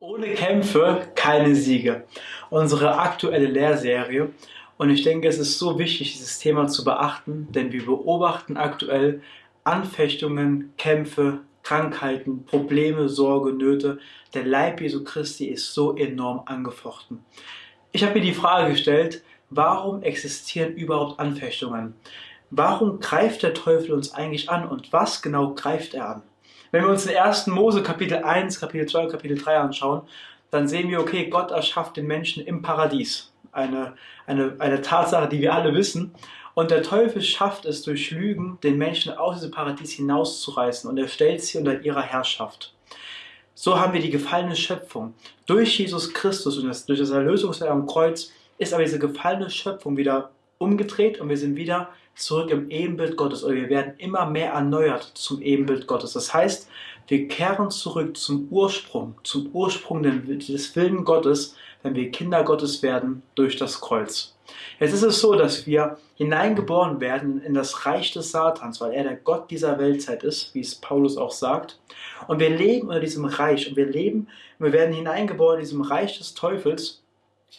Ohne Kämpfe keine Siege. Unsere aktuelle Lehrserie. Und ich denke, es ist so wichtig, dieses Thema zu beachten, denn wir beobachten aktuell Anfechtungen, Kämpfe, Krankheiten, Probleme, Sorge, Nöte. Der Leib Jesu Christi ist so enorm angefochten. Ich habe mir die Frage gestellt, warum existieren überhaupt Anfechtungen? Warum greift der Teufel uns eigentlich an und was genau greift er an? Wenn wir uns den ersten Mose Kapitel 1, Kapitel 2 und Kapitel 3 anschauen, dann sehen wir, okay, Gott erschafft den Menschen im Paradies. Eine, eine, eine Tatsache, die wir alle wissen. Und der Teufel schafft es durch Lügen, den Menschen aus diesem Paradies hinauszureißen und er stellt sie unter ihrer Herrschaft. So haben wir die gefallene Schöpfung. Durch Jesus Christus und das, durch das Erlösungswerk am Kreuz ist aber diese gefallene Schöpfung wieder umgedreht und wir sind wieder zurück im Ebenbild Gottes oder wir werden immer mehr erneuert zum Ebenbild Gottes. Das heißt, wir kehren zurück zum Ursprung, zum Ursprung des Willen Gottes, wenn wir Kinder Gottes werden durch das Kreuz. Jetzt ist es so, dass wir hineingeboren werden in das Reich des Satans, weil er der Gott dieser Weltzeit ist, wie es Paulus auch sagt. Und wir leben unter diesem Reich und wir leben, wir werden hineingeboren in diesem Reich des Teufels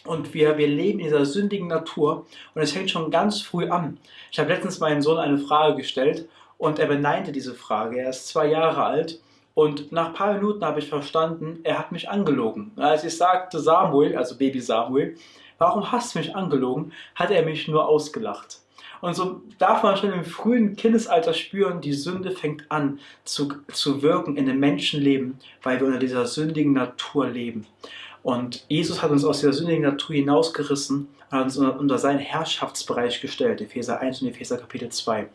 und wir, wir leben in dieser sündigen Natur und es fängt schon ganz früh an. Ich habe letztens meinem Sohn eine Frage gestellt und er beneinte diese Frage. Er ist zwei Jahre alt und nach ein paar Minuten habe ich verstanden, er hat mich angelogen. Als ich sagte Samuel, also Baby Samuel, warum hast du mich angelogen, hat er mich nur ausgelacht. Und so darf man schon im frühen Kindesalter spüren, die Sünde fängt an zu, zu wirken in dem Menschenleben, weil wir unter dieser sündigen Natur leben. Und Jesus hat uns aus der sündigen Natur hinausgerissen und hat uns unter seinen Herrschaftsbereich gestellt, Epheser 1 und Epheser Kapitel 2.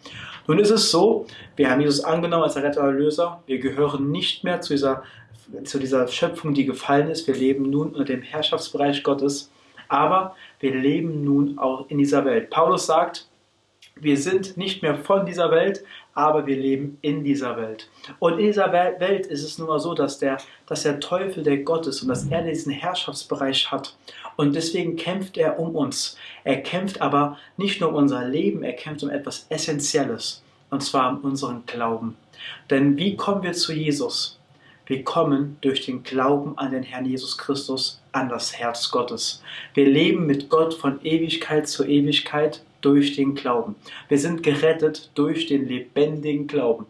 Nun ist es so, wir haben Jesus angenommen als Retter und Erlöser, wir gehören nicht mehr zu dieser, zu dieser Schöpfung, die gefallen ist, wir leben nun unter dem Herrschaftsbereich Gottes, aber wir leben nun auch in dieser Welt. Paulus sagt, wir sind nicht mehr von dieser Welt, aber wir leben in dieser Welt. Und in dieser Welt ist es nun mal so, dass der, dass der Teufel der Gott ist und dass er diesen Herrschaftsbereich hat. Und deswegen kämpft er um uns. Er kämpft aber nicht nur um unser Leben, er kämpft um etwas Essentielles. Und zwar um unseren Glauben. Denn wie kommen wir zu Jesus? Wir kommen durch den Glauben an den Herrn Jesus Christus, an das Herz Gottes. Wir leben mit Gott von Ewigkeit zu Ewigkeit durch den Glauben. Wir sind gerettet durch den lebendigen Glauben.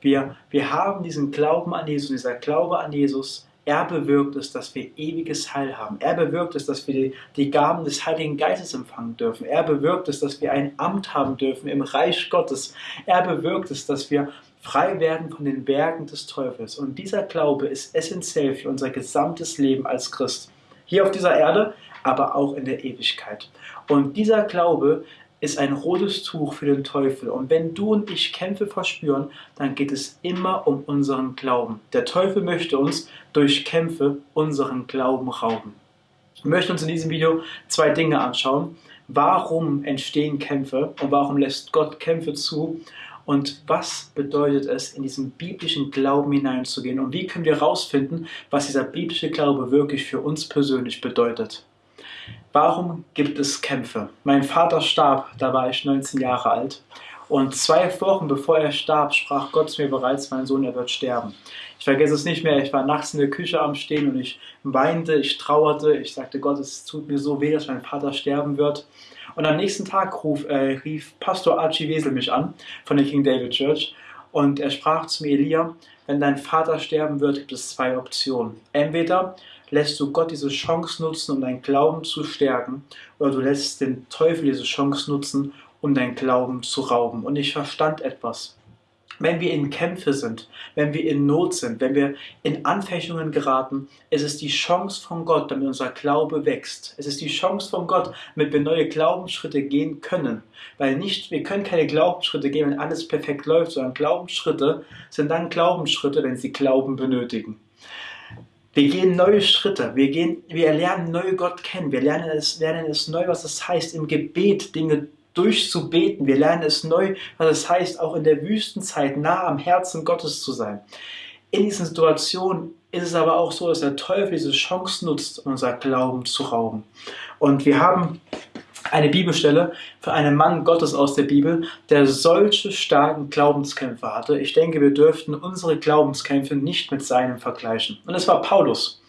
Wir, wir haben diesen Glauben an Jesus, dieser Glaube an Jesus, er bewirkt es, dass wir ewiges Heil haben. Er bewirkt es, dass wir die, die, Gaben des Heiligen Geistes empfangen dürfen. Er bewirkt es, dass wir ein Amt haben dürfen im Reich Gottes. Er bewirkt es, dass wir frei werden von den Werken des Teufels. Und dieser Glaube ist essentiell für unser gesamtes Leben als Christ. Hier auf dieser Erde, aber auch in der Ewigkeit. Und dieser Glaube ist ein rotes Tuch für den Teufel. Und wenn du und ich Kämpfe verspüren, dann geht es immer um unseren Glauben. Der Teufel möchte uns durch Kämpfe unseren Glauben rauben. Wir möchten uns in diesem Video zwei Dinge anschauen. Warum entstehen Kämpfe und warum lässt Gott Kämpfe zu? Und was bedeutet es, in diesen biblischen Glauben hineinzugehen? Und wie können wir herausfinden, was dieser biblische Glaube wirklich für uns persönlich bedeutet? Warum gibt es Kämpfe? Mein Vater starb, da war ich 19 Jahre alt. Und zwei Wochen bevor er starb, sprach Gott zu mir bereits, mein Sohn, er wird sterben. Ich vergesse es nicht mehr, ich war nachts in der Küche am Stehen und ich weinte, ich trauerte, ich sagte, Gott, es tut mir so weh, dass mein Vater sterben wird. Und am nächsten Tag ruf, äh, rief Pastor Archie Wesel mich an von der King David Church und er sprach zu mir, Elia, wenn dein Vater sterben wird, gibt es zwei Optionen. Entweder lässt du Gott diese Chance nutzen, um deinen Glauben zu stärken, oder du lässt den Teufel diese Chance nutzen, um deinen Glauben zu rauben. Und ich verstand etwas. Wenn wir in Kämpfe sind, wenn wir in Not sind, wenn wir in Anfechtungen geraten, ist es die Chance von Gott, damit unser Glaube wächst. Es ist die Chance von Gott, damit wir neue Glaubensschritte gehen können. Weil nicht, wir können keine Glaubensschritte gehen, wenn alles perfekt läuft, sondern Glaubensschritte sind dann Glaubensschritte, wenn sie Glauben benötigen. Wir gehen neue Schritte, wir, gehen, wir lernen neu Gott kennen, wir lernen es, lernen es neu, was es heißt, im Gebet Dinge durchzubeten. Wir lernen es neu, was es heißt, auch in der Wüstenzeit nah am Herzen Gottes zu sein. In diesen Situationen ist es aber auch so, dass der Teufel diese Chance nutzt, unser Glauben zu rauben. Und wir haben eine Bibelstelle für einen Mann Gottes aus der Bibel, der solche starken Glaubenskämpfe hatte. Ich denke, wir dürften unsere Glaubenskämpfe nicht mit seinem vergleichen. Und es war Paulus.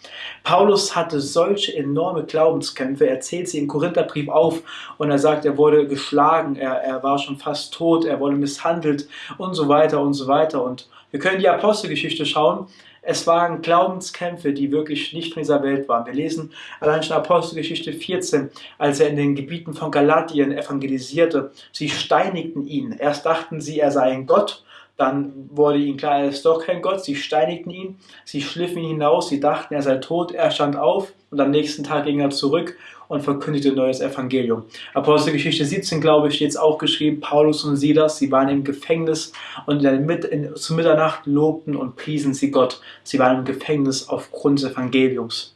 Paulus hatte solche enorme Glaubenskämpfe. Er zählt sie im Korintherbrief auf und er sagt, er wurde geschlagen, er, er war schon fast tot, er wurde misshandelt und so weiter und so weiter. Und wir können die Apostelgeschichte schauen. Es waren Glaubenskämpfe, die wirklich nicht von dieser Welt waren. Wir lesen allein schon Apostelgeschichte 14, als er in den Gebieten von Galatien evangelisierte. Sie steinigten ihn. Erst dachten sie, er sei ein Gott. Dann wurde ihnen klar, er ist doch kein Gott. Sie steinigten ihn. Sie schliffen ihn hinaus. Sie dachten, er sei tot. Er stand auf und am nächsten Tag ging er zurück und verkündigte neues Evangelium. Apostelgeschichte 17, glaube ich, steht es auch geschrieben, Paulus und Silas, sie waren im Gefängnis und in, in, zu Mitternacht lobten und priesen sie Gott. Sie waren im Gefängnis aufgrund des Evangeliums.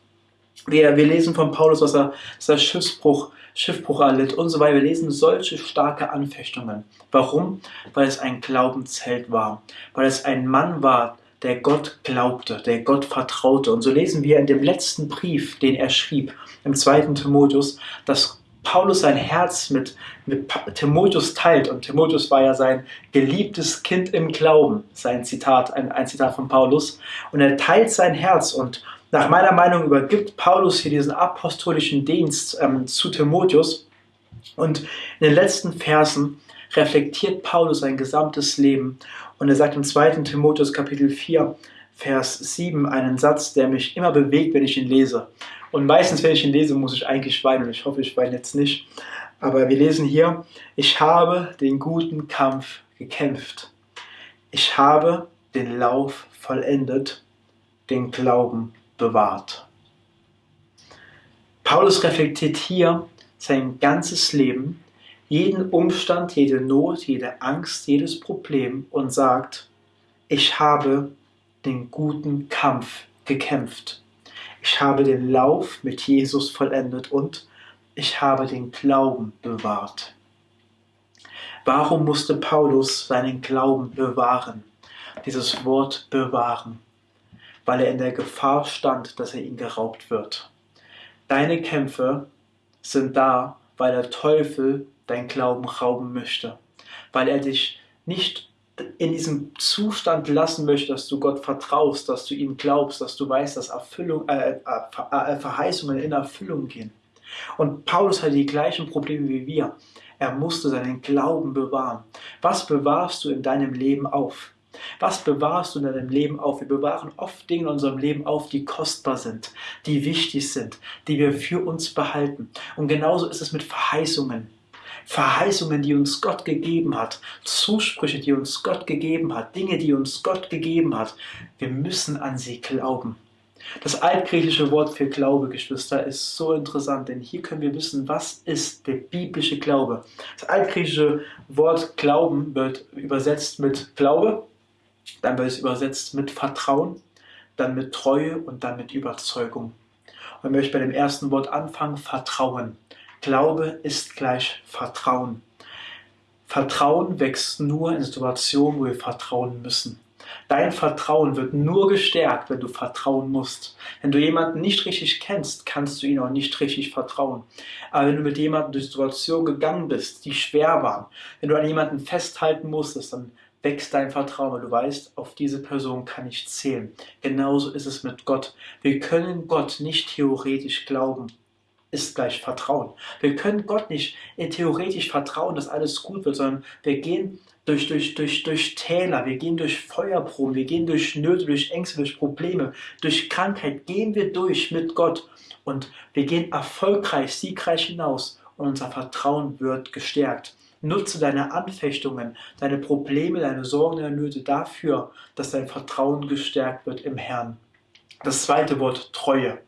Wir, wir lesen von Paulus, was er, dass er Schiffsbruch, Schiffbruch erlitt und so weiter. Wir lesen solche starke Anfechtungen. Warum? Weil es ein Glaubensheld war. Weil es ein Mann war, der Gott glaubte, der Gott vertraute. Und so lesen wir in dem letzten Brief, den er schrieb, im zweiten Timotheus, dass Paulus sein Herz mit, mit Timotheus teilt. Und Timotheus war ja sein geliebtes Kind im Glauben, sein Zitat, ein, ein Zitat von Paulus. Und er teilt sein Herz und nach meiner Meinung übergibt Paulus hier diesen apostolischen Dienst ähm, zu Timotheus. Und in den letzten Versen reflektiert Paulus sein gesamtes Leben und er sagt im 2. Timotheus Kapitel 4, Vers 7 einen Satz, der mich immer bewegt, wenn ich ihn lese. Und meistens, wenn ich ihn lese, muss ich eigentlich weinen. Und ich hoffe, ich weine jetzt nicht. Aber wir lesen hier, ich habe den guten Kampf gekämpft. Ich habe den Lauf vollendet, den Glauben bewahrt. Paulus reflektiert hier sein ganzes Leben jeden Umstand, jede Not, jede Angst, jedes Problem und sagt, ich habe den guten Kampf gekämpft. Ich habe den Lauf mit Jesus vollendet und ich habe den Glauben bewahrt. Warum musste Paulus seinen Glauben bewahren? Dieses Wort bewahren, weil er in der Gefahr stand, dass er ihn geraubt wird. Deine Kämpfe sind da, weil der Teufel dein Glauben rauben möchte, weil er dich nicht in diesem Zustand lassen möchte, dass du Gott vertraust, dass du ihm glaubst, dass du weißt, dass Erfüllung, äh, äh, äh, Verheißungen in Erfüllung gehen. Und Paulus hatte die gleichen Probleme wie wir. Er musste seinen Glauben bewahren. Was bewahrst du in deinem Leben auf? Was bewahrst du in deinem Leben auf? Wir bewahren oft Dinge in unserem Leben auf, die kostbar sind, die wichtig sind, die wir für uns behalten. Und genauso ist es mit Verheißungen. Verheißungen, die uns Gott gegeben hat, Zusprüche, die uns Gott gegeben hat, Dinge, die uns Gott gegeben hat. Wir müssen an sie glauben. Das altgriechische Wort für Glaube, Geschwister, ist so interessant, denn hier können wir wissen, was ist der biblische Glaube. Das altgriechische Wort Glauben wird übersetzt mit Glaube, dann wird es übersetzt mit Vertrauen, dann mit Treue und dann mit Überzeugung. Und ich möchte bei dem ersten Wort anfangen, Vertrauen. Glaube ist gleich Vertrauen. Vertrauen wächst nur in Situationen, wo wir vertrauen müssen. Dein Vertrauen wird nur gestärkt, wenn du vertrauen musst. Wenn du jemanden nicht richtig kennst, kannst du ihm auch nicht richtig vertrauen. Aber wenn du mit jemandem durch Situationen gegangen bist, die schwer waren, wenn du an jemanden festhalten musstest, dann wächst dein Vertrauen, weil du weißt, auf diese Person kann ich zählen. Genauso ist es mit Gott. Wir können Gott nicht theoretisch glauben ist gleich Vertrauen. Wir können Gott nicht theoretisch vertrauen, dass alles gut wird, sondern wir gehen durch, durch, durch, durch Täler, wir gehen durch Feuerproben, wir gehen durch Nöte, durch Ängste, durch Probleme, durch Krankheit, gehen wir durch mit Gott und wir gehen erfolgreich, siegreich hinaus und unser Vertrauen wird gestärkt. Nutze deine Anfechtungen, deine Probleme, deine Sorgen, deine Nöte dafür, dass dein Vertrauen gestärkt wird im Herrn. Das zweite Wort Treue.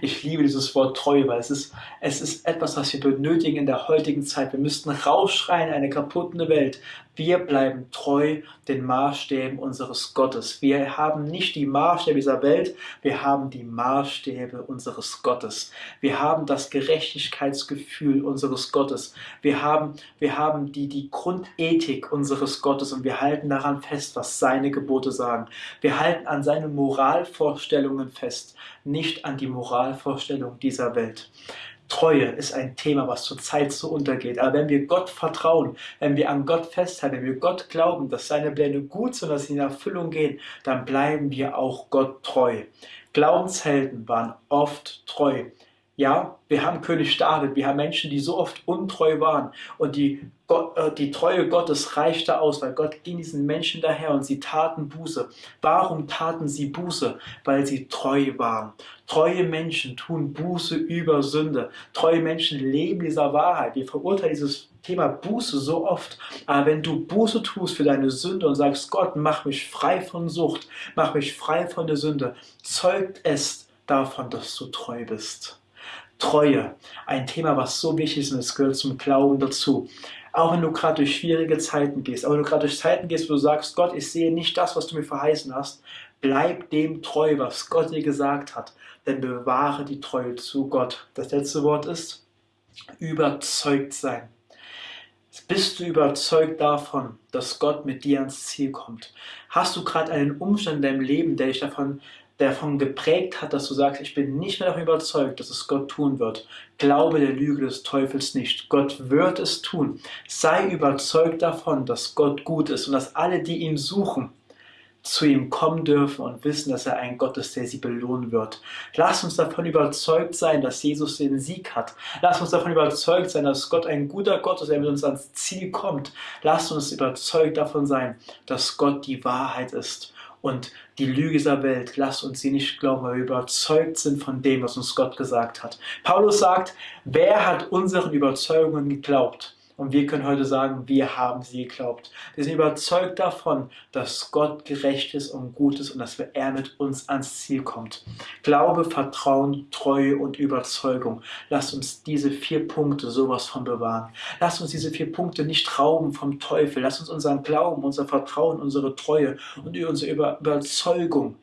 Ich liebe dieses Wort Treue, weil es ist, es ist etwas, was wir benötigen in der heutigen Zeit. Wir müssten rausschreien, eine kaputte Welt. Wir bleiben treu den Maßstäben unseres Gottes. Wir haben nicht die Maßstäbe dieser Welt, wir haben die Maßstäbe unseres Gottes. Wir haben das Gerechtigkeitsgefühl unseres Gottes. Wir haben, wir haben die, die Grundethik unseres Gottes und wir halten daran fest, was seine Gebote sagen. Wir halten an seine Moralvorstellungen fest, nicht an die Moralvorstellung dieser Welt. Treue ist ein Thema, was zurzeit so untergeht. Aber wenn wir Gott vertrauen, wenn wir an Gott festhalten, wenn wir Gott glauben, dass seine Pläne gut sind, dass sie in Erfüllung gehen, dann bleiben wir auch Gott treu. Glaubenshelden waren oft treu. Ja, wir haben König David, wir haben Menschen, die so oft untreu waren und die, Gott, äh, die Treue Gottes reichte aus, weil Gott ging diesen Menschen daher und sie taten Buße. Warum taten sie Buße? Weil sie treu waren. Treue Menschen tun Buße über Sünde. Treue Menschen leben dieser Wahrheit. Wir verurteilen dieses Thema Buße so oft. Aber wenn du Buße tust für deine Sünde und sagst, Gott, mach mich frei von Sucht, mach mich frei von der Sünde, zeugt es davon, dass du treu bist. Treue, ein Thema, was so wichtig ist und es gehört zum Glauben dazu. Auch wenn du gerade durch schwierige Zeiten gehst, auch wenn du gerade durch Zeiten gehst, wo du sagst, Gott, ich sehe nicht das, was du mir verheißen hast, bleib dem treu, was Gott dir gesagt hat, denn bewahre die Treue zu Gott. Das letzte Wort ist überzeugt sein. Bist du überzeugt davon, dass Gott mit dir ans Ziel kommt? Hast du gerade einen Umstand in deinem Leben, der dich davon davon geprägt hat, dass du sagst, ich bin nicht mehr davon überzeugt, dass es Gott tun wird. Glaube der Lüge des Teufels nicht. Gott wird es tun. Sei überzeugt davon, dass Gott gut ist und dass alle, die ihn suchen, zu ihm kommen dürfen und wissen, dass er ein Gott ist, der sie belohnen wird. Lass uns davon überzeugt sein, dass Jesus den Sieg hat. Lass uns davon überzeugt sein, dass Gott ein guter Gott ist, der mit uns ans Ziel kommt. Lass uns überzeugt davon sein, dass Gott die Wahrheit ist und die Lüge dieser Welt, lasst uns sie nicht glauben, weil wir überzeugt sind von dem, was uns Gott gesagt hat. Paulus sagt, wer hat unseren Überzeugungen geglaubt? Und wir können heute sagen, wir haben sie geglaubt. Wir sind überzeugt davon, dass Gott gerecht ist und gut ist und dass er mit uns ans Ziel kommt. Glaube, Vertrauen, Treue und Überzeugung. Lasst uns diese vier Punkte sowas von bewahren. Lasst uns diese vier Punkte nicht rauben vom Teufel. Lasst uns unseren Glauben, unser Vertrauen, unsere Treue und unsere Überzeugung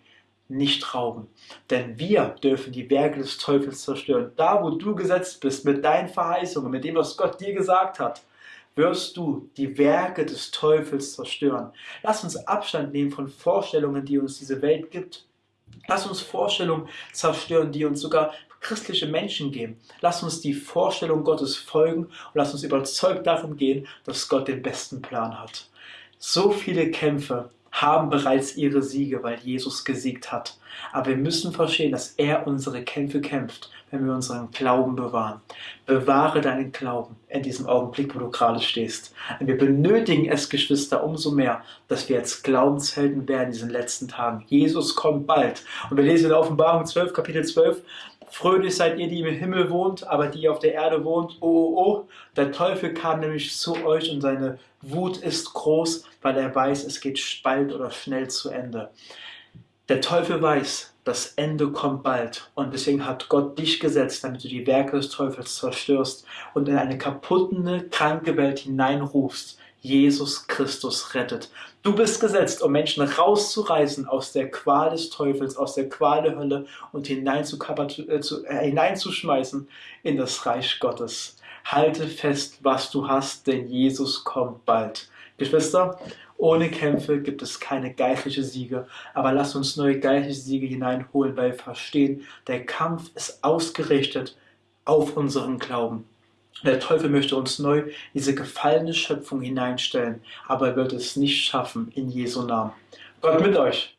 nicht rauben. Denn wir dürfen die Werke des Teufels zerstören. Da, wo du gesetzt bist, mit deinen Verheißungen, mit dem, was Gott dir gesagt hat, wirst du die Werke des Teufels zerstören. Lass uns Abstand nehmen von Vorstellungen, die uns diese Welt gibt. Lass uns Vorstellungen zerstören, die uns sogar christliche Menschen geben. Lass uns die Vorstellung Gottes folgen und lass uns überzeugt darum gehen, dass Gott den besten Plan hat. So viele Kämpfe haben bereits ihre Siege, weil Jesus gesiegt hat. Aber wir müssen verstehen, dass er unsere Kämpfe kämpft, wenn wir unseren Glauben bewahren. Bewahre deinen Glauben in diesem Augenblick, wo du gerade stehst. Und wir benötigen es, Geschwister, umso mehr, dass wir jetzt Glaubenshelden werden in diesen letzten Tagen. Jesus kommt bald. Und wir lesen in Offenbarung 12, Kapitel 12, Fröhlich seid ihr, die im Himmel wohnt, aber die auf der Erde wohnt. Oh, oh, oh. Der Teufel kam nämlich zu euch und seine Wut ist groß, weil er weiß, es geht bald oder schnell zu Ende. Der Teufel weiß, das Ende kommt bald und deswegen hat Gott dich gesetzt, damit du die Werke des Teufels zerstörst und in eine kaputte, kranke Welt hineinrufst, Jesus Christus rettet. Du bist gesetzt, um Menschen rauszureißen aus der Qual des Teufels, aus der Qual der Hölle und äh, äh, hineinzuschmeißen in das Reich Gottes. Halte fest, was du hast, denn Jesus kommt bald. Geschwister, ohne Kämpfe gibt es keine geistliche Siege, aber lass uns neue geistliche Siege hineinholen, weil wir verstehen, der Kampf ist ausgerichtet auf unseren Glauben. Der Teufel möchte uns neu diese gefallene Schöpfung hineinstellen, aber er wird es nicht schaffen in Jesu Namen. Gott mit euch.